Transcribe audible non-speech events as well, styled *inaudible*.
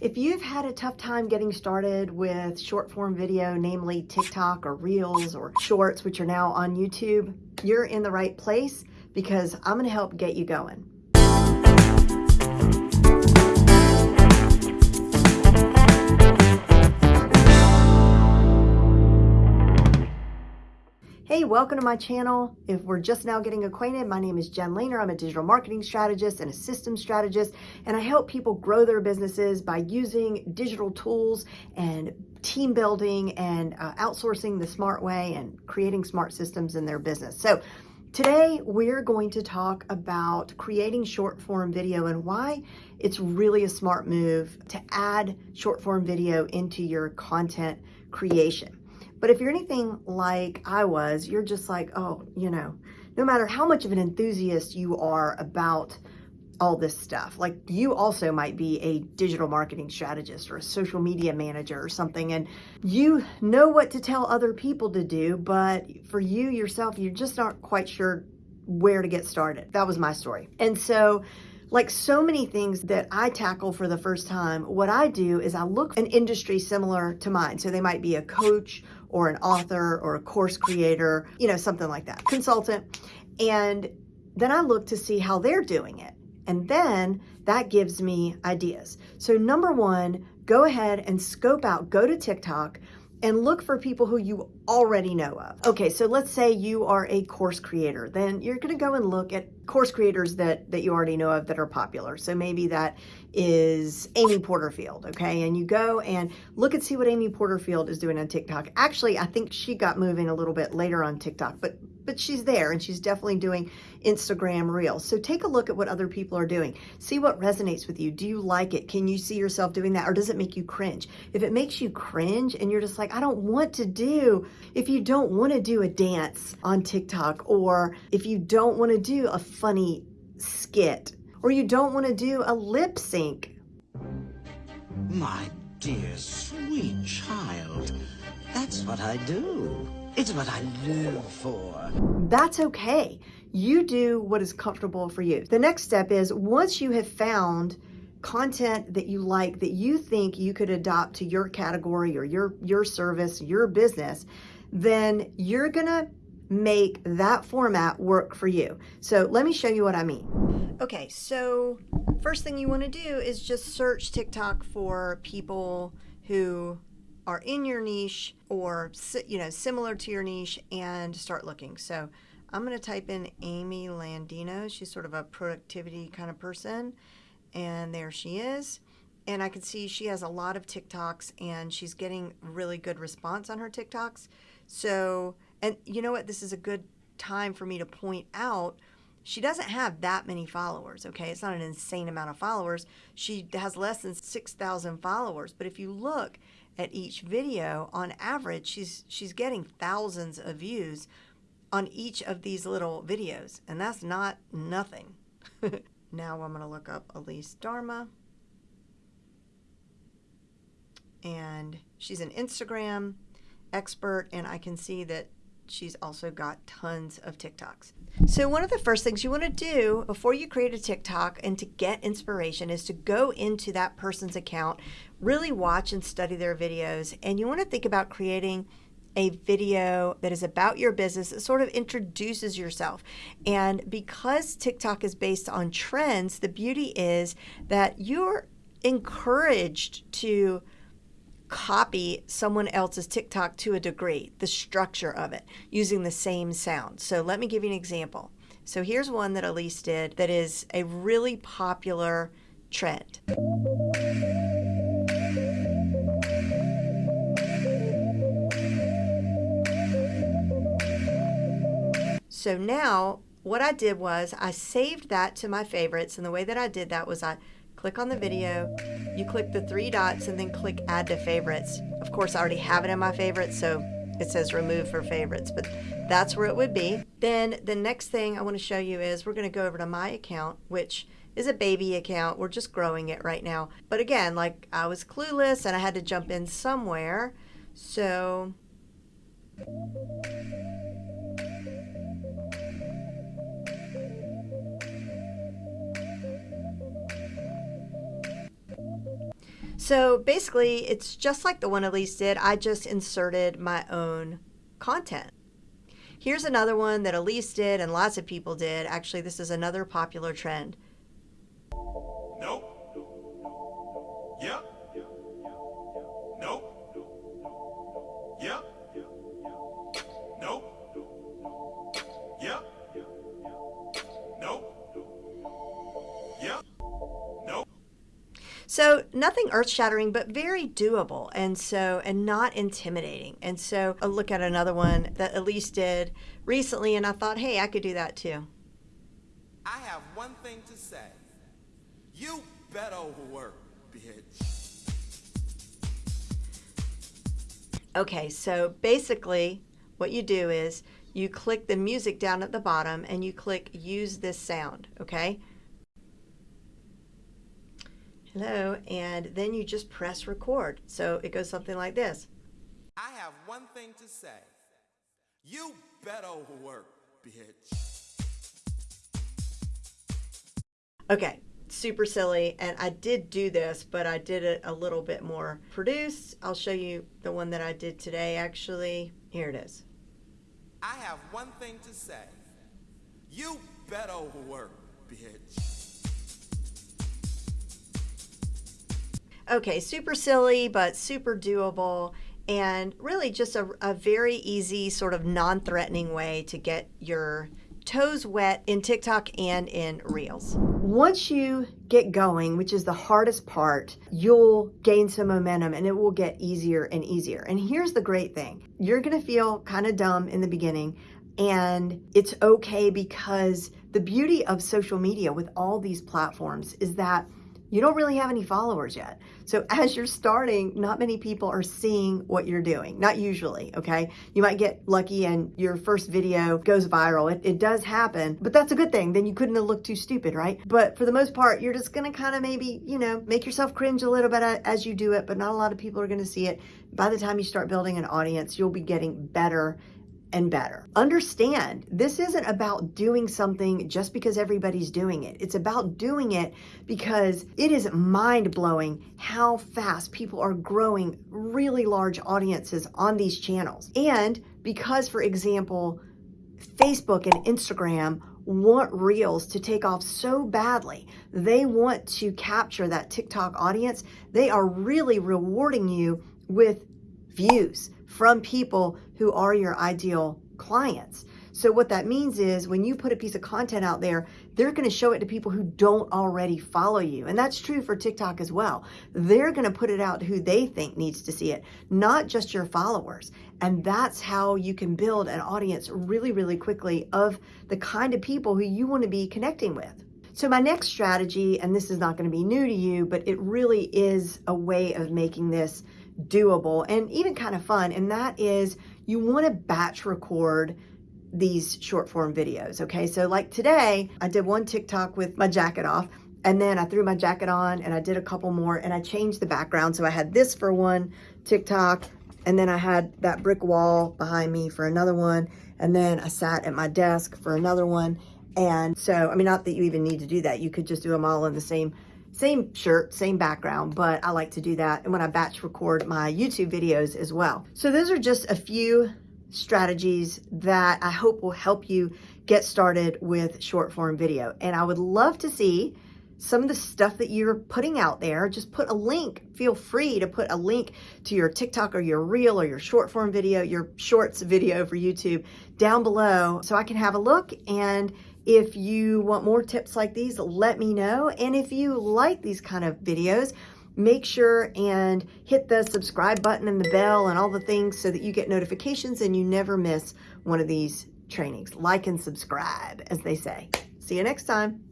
If you've had a tough time getting started with short form video, namely TikTok or Reels or Shorts, which are now on YouTube, you're in the right place because I'm gonna help get you going. Welcome to my channel. If we're just now getting acquainted, my name is Jen Lehner. I'm a digital marketing strategist and a systems strategist, and I help people grow their businesses by using digital tools and team building and uh, outsourcing the smart way and creating smart systems in their business. So Today, we're going to talk about creating short form video and why it's really a smart move to add short form video into your content creation. But if you're anything like I was, you're just like, oh, you know, no matter how much of an enthusiast you are about all this stuff, like you also might be a digital marketing strategist or a social media manager or something, and you know what to tell other people to do, but for you yourself, you're just aren't quite sure where to get started. That was my story. And so like so many things that I tackle for the first time, what I do is I look an industry similar to mine. So they might be a coach or an author or a course creator, you know, something like that, consultant. And then I look to see how they're doing it. And then that gives me ideas. So number one, go ahead and scope out, go to TikTok, and look for people who you already know of. Okay, so let's say you are a course creator, then you're gonna go and look at course creators that, that you already know of that are popular. So maybe that is Amy Porterfield, okay? And you go and look and see what Amy Porterfield is doing on TikTok. Actually, I think she got moving a little bit later on TikTok, but but she's there and she's definitely doing Instagram Reels. So take a look at what other people are doing. See what resonates with you. Do you like it? Can you see yourself doing that or does it make you cringe? If it makes you cringe and you're just like, I don't want to do, if you don't want to do a dance on TikTok or if you don't want to do a funny skit or you don't want to do a lip sync. My dear sweet child, that's what I do. It's what I live for. That's okay. You do what is comfortable for you. The next step is once you have found content that you like that you think you could adopt to your category or your your service, your business, then you're going to make that format work for you. So let me show you what I mean. Okay, so first thing you want to do is just search TikTok for people who are in your niche or you know similar to your niche and start looking. So I'm going to type in Amy Landino. She's sort of a productivity kind of person. And there she is. And I can see she has a lot of TikToks and she's getting really good response on her TikToks. So, and you know what? This is a good time for me to point out she doesn't have that many followers, okay? It's not an insane amount of followers. She has less than 6,000 followers. But if you look at each video, on average, she's she's getting thousands of views on each of these little videos, and that's not nothing. *laughs* now I'm going to look up Elise Darma, And she's an Instagram expert, and I can see that she's also got tons of TikToks. So one of the first things you want to do before you create a TikTok and to get inspiration is to go into that person's account, really watch and study their videos, and you want to think about creating a video that is about your business that sort of introduces yourself. And because TikTok is based on trends, the beauty is that you're encouraged to copy someone else's TikTok to a degree, the structure of it, using the same sound. So let me give you an example. So here's one that Elise did that is a really popular trend. So now what I did was I saved that to my favorites and the way that I did that was I click on the video, you click the three dots and then click add to favorites. Of course, I already have it in my favorites, so it says remove for favorites, but that's where it would be. Then the next thing I want to show you is we're going to go over to my account, which is a baby account. We're just growing it right now. But again, like I was clueless and I had to jump in somewhere. So So basically, it's just like the one Elise did. I just inserted my own content. Here's another one that Elise did and lots of people did. Actually, this is another popular trend. So nothing earth-shattering, but very doable, and so and not intimidating. And so I look at another one that Elise did recently, and I thought, hey, I could do that too. I have one thing to say. You better work, bitch. Okay, so basically what you do is you click the music down at the bottom and you click use this sound, okay? Hello, and then you just press record. So it goes something like this. I have one thing to say. You better work, bitch. Okay, super silly, and I did do this, but I did it a little bit more produced. I'll show you the one that I did today, actually. Here it is. I have one thing to say. You better work, bitch. Okay, super silly, but super doable, and really just a, a very easy, sort of non threatening way to get your toes wet in TikTok and in Reels. Once you get going, which is the hardest part, you'll gain some momentum and it will get easier and easier. And here's the great thing you're gonna feel kind of dumb in the beginning, and it's okay because the beauty of social media with all these platforms is that you don't really have any followers yet. So as you're starting, not many people are seeing what you're doing. Not usually, okay? You might get lucky and your first video goes viral. It, it does happen, but that's a good thing. Then you couldn't have looked too stupid, right? But for the most part, you're just gonna kind of maybe, you know, make yourself cringe a little bit uh, as you do it, but not a lot of people are gonna see it. By the time you start building an audience, you'll be getting better and better. Understand, this isn't about doing something just because everybody's doing it. It's about doing it because it is mind blowing how fast people are growing really large audiences on these channels. And because, for example, Facebook and Instagram want Reels to take off so badly. They want to capture that TikTok audience. They are really rewarding you with views from people who are your ideal clients. So what that means is when you put a piece of content out there, they're going to show it to people who don't already follow you. And that's true for TikTok as well. They're going to put it out to who they think needs to see it, not just your followers. And that's how you can build an audience really, really quickly of the kind of people who you want to be connecting with. So my next strategy, and this is not going to be new to you, but it really is a way of making this doable and even kind of fun. And that is you want to batch record these short form videos. Okay. So like today I did one TikTok with my jacket off and then I threw my jacket on and I did a couple more and I changed the background. So I had this for one TikTok and then I had that brick wall behind me for another one. And then I sat at my desk for another one. And so, I mean, not that you even need to do that. You could just do them all in the same same shirt, same background, but I like to do that. And when I batch record my YouTube videos as well. So those are just a few strategies that I hope will help you get started with short form video. And I would love to see some of the stuff that you're putting out there, just put a link. Feel free to put a link to your TikTok or your reel or your short form video, your shorts video for YouTube down below so I can have a look and if you want more tips like these, let me know. And if you like these kind of videos, make sure and hit the subscribe button and the bell and all the things so that you get notifications and you never miss one of these trainings. Like and subscribe, as they say. See you next time.